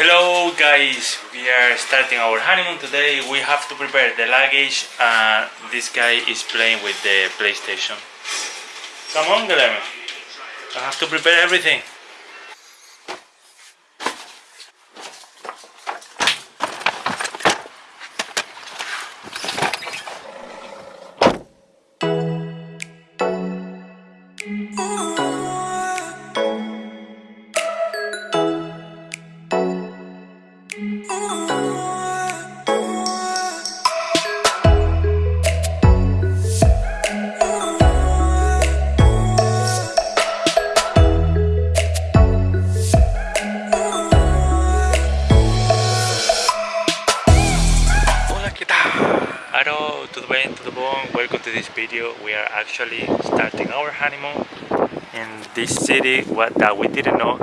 Hello guys, we are starting our honeymoon today. We have to prepare the luggage and this guy is playing with the PlayStation. Come on Guilherme, I have to prepare everything. In this city what that we didn't know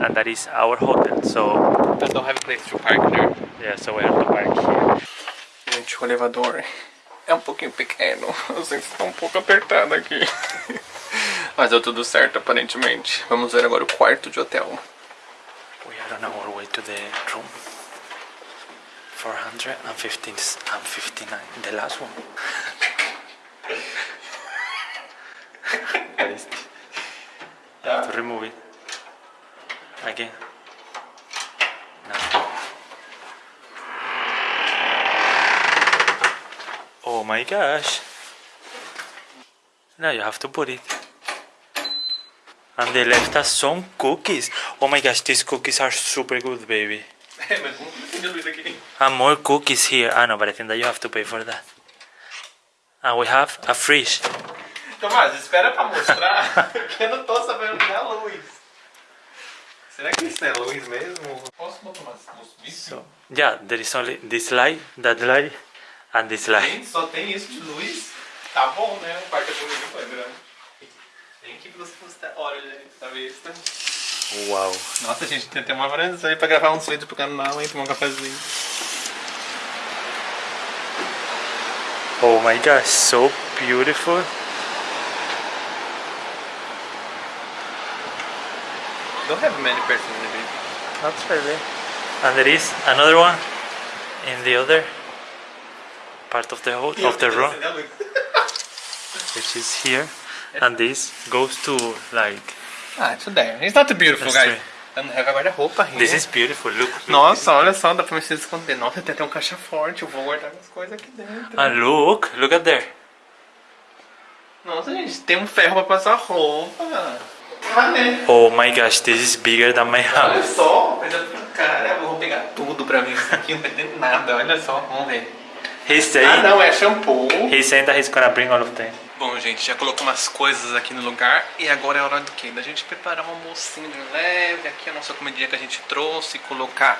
and that is our hotel. So, I don't have a place to park there. yeah, so we have to park here. Gente, o elevador é um pouquinho pequeno. Eu sinto que está um pouco apertado aqui. Mas deu tudo certo, aparentemente. Vamos ver agora o quarto de hotel. We are on our way to the room 415 and 59, the last one. What is I have to remove it. Again. No. Oh my gosh. Now you have to put it. And they left us some cookies. Oh my gosh, these cookies are super good, baby. And more cookies here. Ah, I know, but I think that you have to pay for that. And we have a fridge. Tomás, espera pra mostrar. que eu não tô sabendo que é a luz. Será que isso é luz mesmo? Posso botar umas? So yeah, there is only this light, that light, and this light. Gente, só tem isso de luz? Tá bom, né? O quarto é bonito, é grande. Tem que você mostrar. Olha, gente, tá vista? Wow. Nossa, gente, tem até uma varanda aí pra gravar uns vídeos pro canal, hein? Tomar um cafezinho. Oh my gosh, so beautiful. Don't have many persons in the video. That's really. And there is another one in the other part of the whole of the room, which is here. And this goes to like Ah, it's there. It's not beautiful, guys. guarda-roupa ainda. this is beautiful. Look. look. Nossa, olha só, dá pra me se esconder. Nossa, tem até um caixa forte. Eu vou guardar minhas coisas aqui dentro. And look, look at there. Nossa, gente, tem um ferro pra passar roupa. Tá, né? Oh my gosh, this is bigger than my Olha house. só, coisa pra cara. Eu vou pegar tudo pra mim. Isso aqui não vai ter nada. Olha só, vamos ver. He's Ah, não, é shampoo. that he's gonna bring all of them. Bom, gente, já colocou umas coisas aqui no lugar e agora é hora do quê? Da gente preparar um almocinho de leve, aqui a nossa comidinha que a gente trouxe, colocar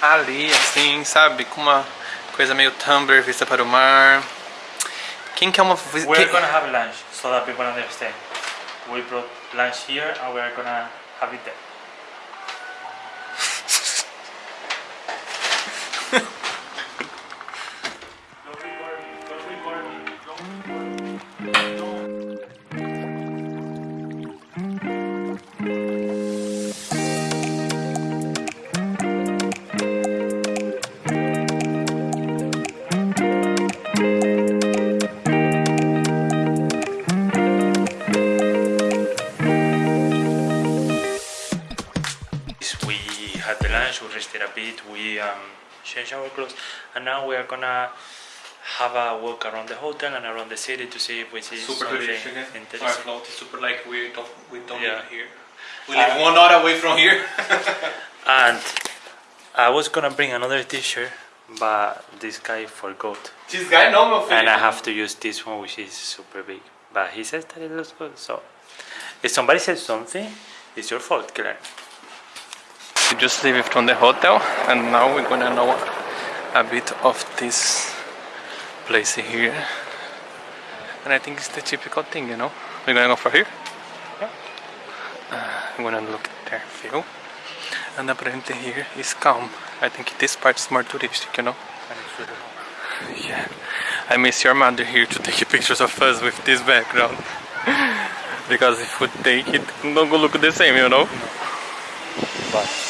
ali, assim, sabe? Com uma coisa meio tumbler, vista para o mar. Quem quer uma... We're quem- gonna have lunch so that people understand. We brought lunch here and we are gonna have it there. And now we are gonna have a walk around the hotel and around the city to see if we see Super something turistic, né? Our interesting. float is super like we don't, we don't Yeah. live here. We live one hour away from here. And I was gonna bring another T-shirt, but this guy forgot, this guy não, meu and I have to use this one, which is super big. But he says that it looks good, so if somebody says something, it's your fault, Claire. We just leave it from the hotel and now we're gonna know a bit of this place here. And I think it's the typical thing, you know? We're gonna go for here. Uh, I'm gonna look there, view. And apparently here is calm. I think this part is more touristic, you know? Yeah. I miss your mother here to take pictures of us with this background. because if we take it, gonna look the same, you know? But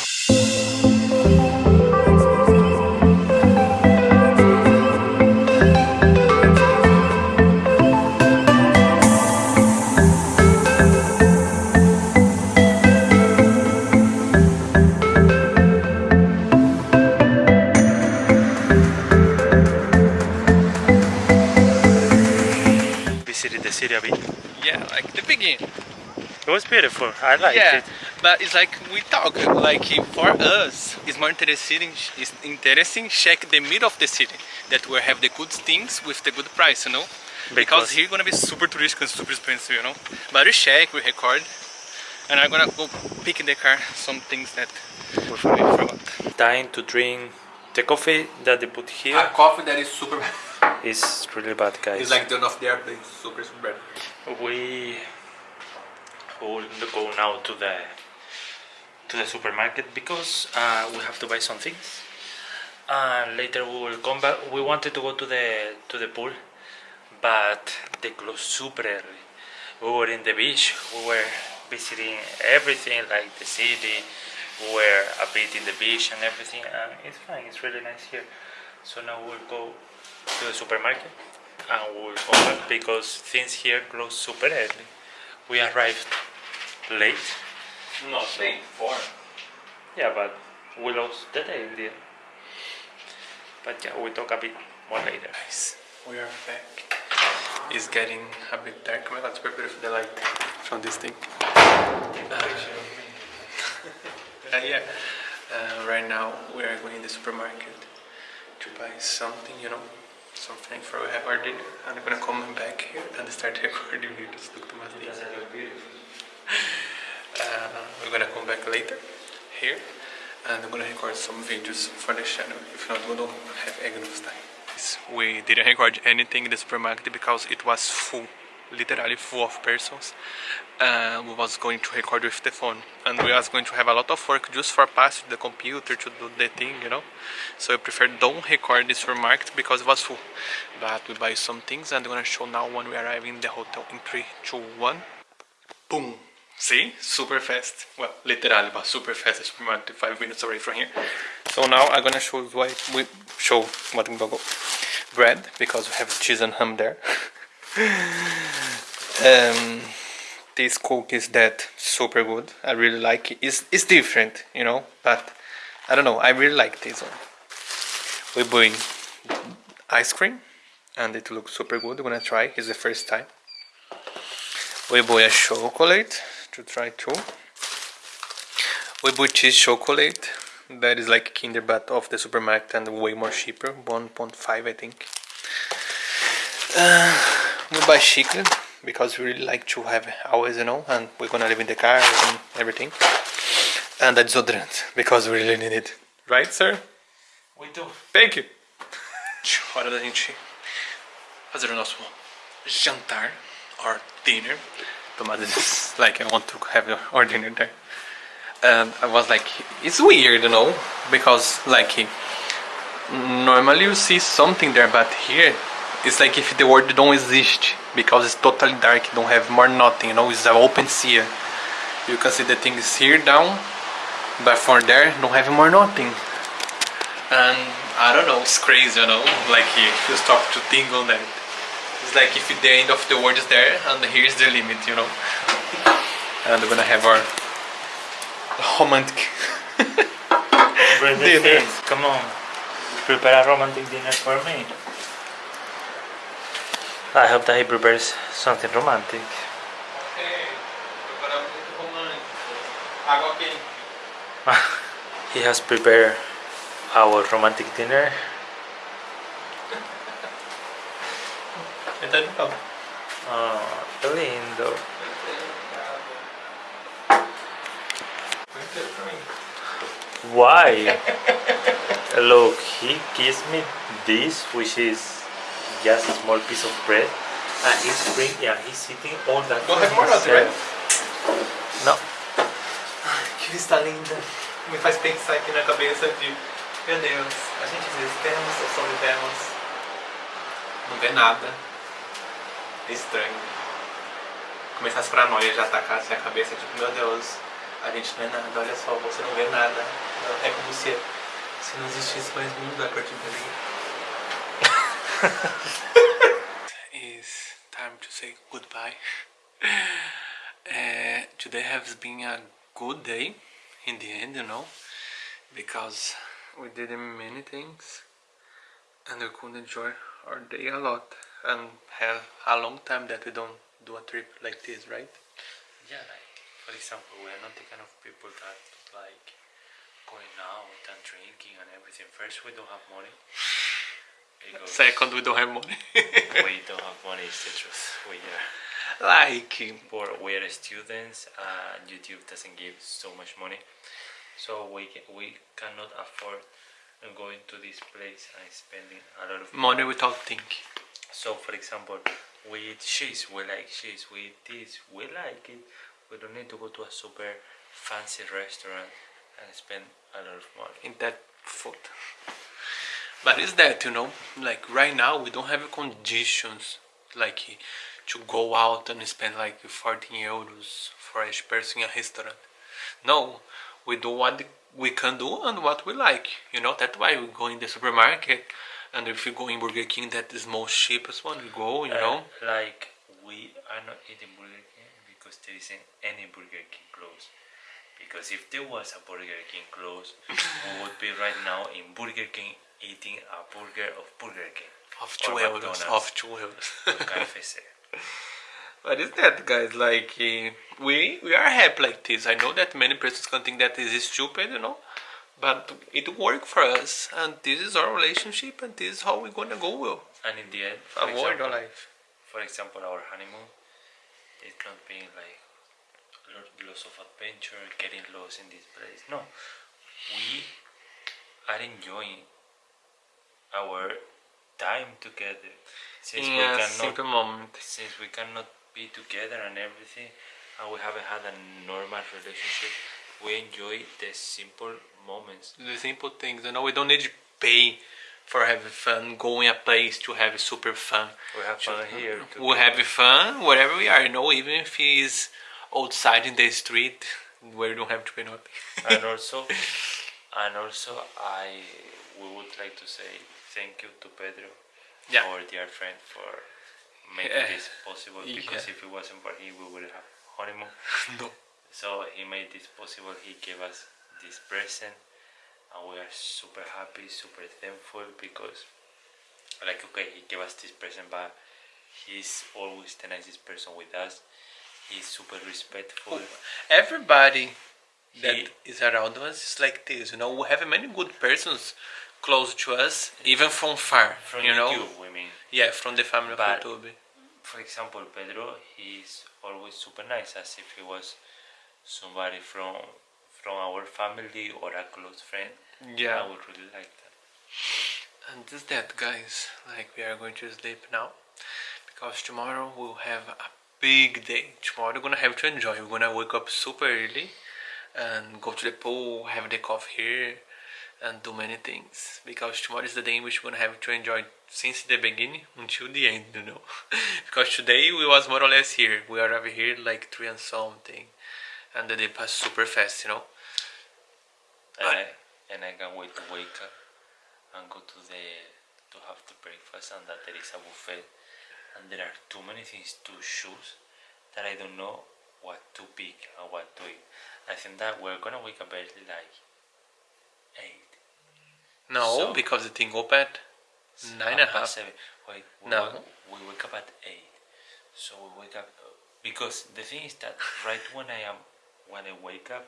beautiful. I liked yeah, it. but it's like we talk. Like for us, it's more interesting. It's interesting check the middle of the city that we have the good things with the good price, you know. Because, Because- here gonna be super touristic and super expensive, you know. But we check, we record, and I'm gonna go pick in the car some things that we forgot. Time to drink the coffee that they put here A coffee that is super bad. is really bad, guys. It's like the one of the airplane, super super bad. we will go now to the to the supermarket because uh, we have to buy some things and later we will come back. We wanted to go to the to the pool but they closed super early. We were in the beach. We were visiting everything like the city. We were a bit in the beach and everything and it's fine. It's really nice here. So now we'll go to the supermarket and we'll come back because things here close super early. We arrived late Nothing. Four. yeah but we lost the day in the end but yeah we'll talk a bit more later Guys, we are back. It's getting a bit dark. I'm going prepare for the light from this thing. Uh, yeah, uh, right now we are going to the supermarket to buy something, you know, something for we have our dinner. And I'm gonna come back here and start recording videos. Look to my thing. Uh, we're gonna come back later here and I'm gonna record some videos for the channel. If not, we don't have enough time. We didn't record anything in the supermarket because it was full, literally full of persons. Uh, we was going to record with the phone and we was going to have a lot of work just for pass the computer to do the thing, you know. So I prefer don't record this supermarket because it was full. But we buy some things and I'm gonna show now when we arrive in the hotel in 3, 2, 1. Boom! See? Super fast. Well, literally, but super fast. The supermarket five minutes away from here. So now I'm gonna show why we show what we go. Bread because we have cheese and ham there. um, these cookies that super good. I really like it. It's it's different, you know, but I don't know. I really like this one. We're bring ice cream, and it looks super good. I'm gonna try. It's the first time. We buy a chocolate to try too. We buy cheese chocolate that is like Kinder but of the supermarket and way more cheaper, 1.5 I think. Uh, we buy chicken because we really like to have always, you know, and we're gonna live in the car and everything. And a deodorant because we really need it. Right, sir? we do Thank you. Hora da gente fazer o nosso jantar or dinner. Tomada this, like I want to have our dinner there. And I was like, it's weird, you know, because like normally you see something there, but here it's like if the world don't exist because it's totally dark, don't have more nothing, you know, it's an open sea. You can see the things here down, but for there don't have more nothing and I don't know, it's crazy, you know, like if you stop to think on that. It's like if the end of the world is there and here's the limit, you know. And we're gonna have our romantic Dinner. things come on prepare a romantic dinner for me I hope that he prepares something romantic he has prepared our romantic dinner Tá legal. oh, que lindo Why? Look, he gives me this, which is just a small piece of bread, and he's bring, yeah, he's eating all that. Don't have more it, himself. No, Que vista linda. Me faz pensar aqui na cabeça de, meu Deus, a gente diz, temos ou sobrevivemos? Não vê nada. Estranho. Começar as paranoias de atacar assim a cabeça, tipo, meu Deus, a gente não é nada, olha só, você não vê nada. É como se, se não existisse mais mundo a partir dali. It's time to say goodbye. Uh, today has been a good day in the end, you know, because we did many things and we could enjoy our day a lot. And have a long time that we don't do a trip like this, right? Yeah, like for example, we are not the kind of people that like going out and drinking and everything. First, we don't have money. Second, we don't have money. we don't have money. Is the truth. We are like, poor. We are students, and YouTube doesn't give so much money, so we we cannot afford going to this place and spending a lot of money without thinking. So, for example, we eat cheese, we like cheese, we eat this, we like it. We don't need to go to a super fancy restaurant and spend a lot of money. in that food. But is that you know, like right now we don't have conditions like to go out and spend like 14 euros for each person in a restaurant. No, we do what we can do and what we like. You know that's why we go in the supermarket, and if you go in Burger King, that is most cheapest one. We go, you know. Uh, like, we are not eating Burger King because there isn't any Burger King close. Because if there was a Burger King close, we would be right now in Burger King eating a burger of Burger King. Of two euros, of two euros. What is that, guys? Like, eh, we we are happy like this. I know that many persons can think that this is stupid, you know, but it worked for us, and this is our relationship, and this is how we're gonna go. Well, And in the end, for avoid example, our life. for example, our honeymoon, it not being like lo- lots of adventure, getting lost in this place. No, we are enjoying our time together. Since we Yeah, cannot, simple moment. since we cannot be together and everything, and we haven't had a normal relationship, we enjoy the simple moments. The simple things, you know, we don't need to pay for having fun, going a place to have super fun. We have fun here. We have fun wherever we are, you know, even if it's outside in the street where you don't have to pay nothing. and also and also i we would like to say thank you to pedro Yeah. our dear friend for eh, making Yeah. this possible because Yeah. if it wasn't for him we would have honeymoon no. So he made this possible. He gave us this present and we are super happy super thankful because like okay he gave us this present but he's always the nicest person with us. He's super respectful. Oh, everybody that He- is around us is like this you know? We have many good persons close to us even from far from you know? YouTube, we mean. Yeah from the family But- of YouTube for example, Pedro, he's always super nice, as if he was somebody from from our family or a close friend. yeah. I would really like that. and this that guys like we are going to sleep now because tomorrow we'll have a big day. Tomorrow we're gonna have to enjoy. We're gonna wake up super early and go to the pool have the coffee here and do many things. Because tomorrow is the day in which we're gonna have to enjoy since the beginning until the end you know. Because today we was more or less here. We are over here like three and something and the day passed super fast you know And I, I- and I can't wait to wake up and go to the to have the breakfast and that there is a buffet and there are too many things to choose that I don't know what to pick and what to eat. I think that we're gonna wake up early like eight. no So- because the thing opened nine and a Half seven. Wait, we, No. wake, we wake up at eight. So we wake up because the thing is that right when I am when I wake up,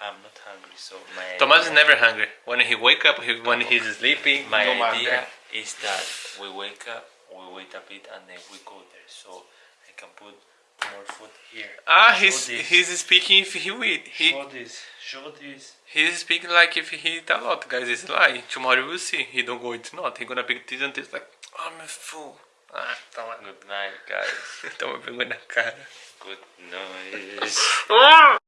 I'm not hungry. So my Thomas is never hungry. When he wake up, he, when he's sleepy, My no idea is that we wake up, we wait a bit, and then we go there. So I can put more food here. Ah, Show he's this. he's speaking if he eat. He show this. Show this. he's speaking like if he eat a lot, guys. It's lie. Tomorrow we'll see. He don't go eat not. He gonna pick this and this like I'm a fool. Ah, toma, Good night, guys. toma pegou na cara. Good night. Ah!